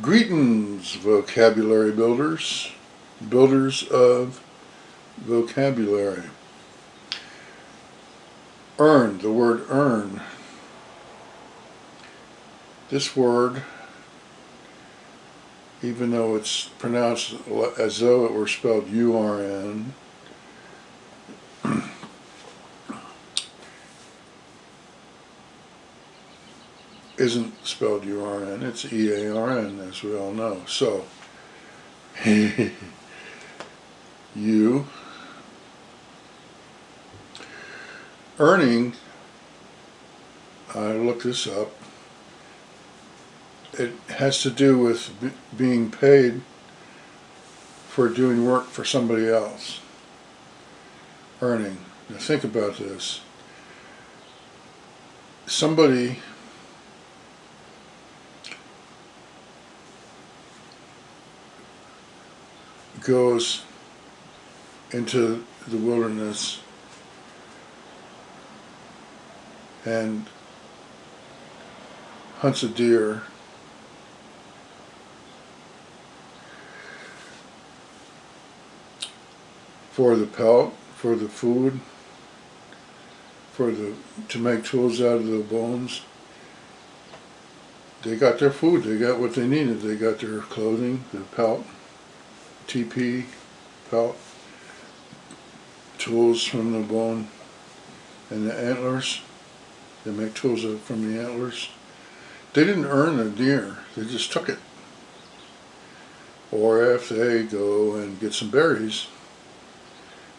Greetings, vocabulary builders, builders of vocabulary. Earn, the word earn. This word, even though it's pronounced as though it were spelled U-R-N, isn't spelled U-R-N, it's E-A-R-N, as we all know. So, you, earning, I looked this up, it has to do with being paid for doing work for somebody else. Earning. Now think about this. Somebody goes into the wilderness and hunts a deer for the pelt, for the food, for the to make tools out of the bones. They got their food, they got what they needed, they got their clothing, the pelt. TP pelt tools from the bone and the antlers. They make tools from the antlers. They didn't earn the deer, they just took it. Or if they go and get some berries,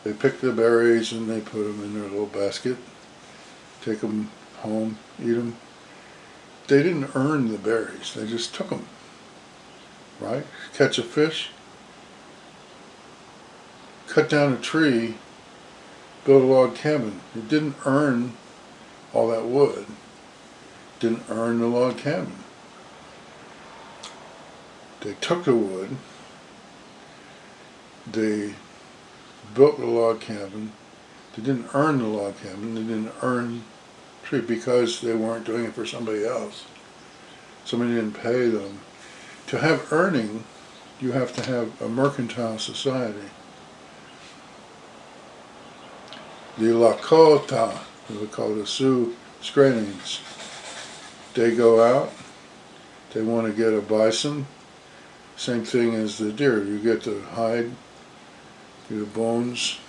they pick the berries and they put them in their little basket, take them home, eat them. They didn't earn the berries, they just took them. Right? Catch a fish, cut down a tree, build a log cabin. It didn't earn all that wood. Didn't earn the log cabin. They took the wood, they built the log cabin, they didn't earn the log cabin, they didn't earn tree because they weren't doing it for somebody else. Somebody didn't pay them. To have earning, you have to have a mercantile society. The Lakota, the Sioux Screenings. They go out, they want to get a bison, same thing as the deer. You get the hide, you get bones,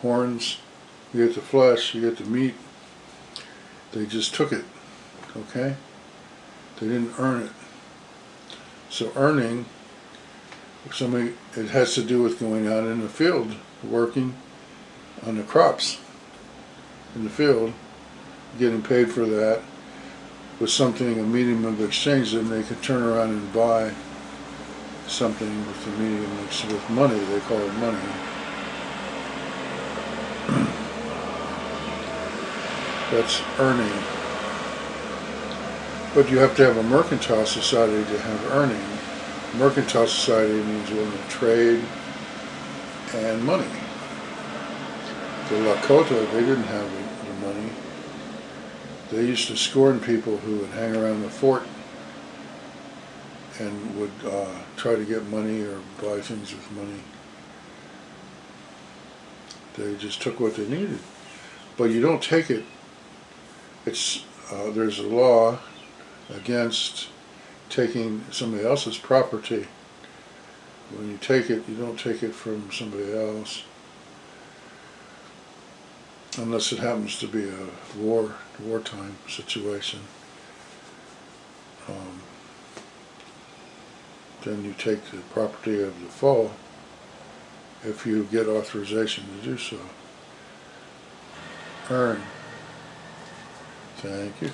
horns, you get the flesh, you get the meat. They just took it, okay? They didn't earn it. So earning, somebody, it has to do with going out in the field, working, on the crops in the field, getting paid for that with something, a medium of exchange, then they could turn around and buy something with the medium with money, they call it money. That's earning. But you have to have a mercantile society to have earning. Mercantile society means willing to trade and money the Lakota, they didn't have the, the money. They used to scorn people who would hang around the fort and would uh, try to get money or buy things with money. They just took what they needed. But you don't take it. It's uh, There's a law against taking somebody else's property. When you take it, you don't take it from somebody else unless it happens to be a war wartime situation. Um, then you take the property of the foe if you get authorization to do so. Earn. Thank you.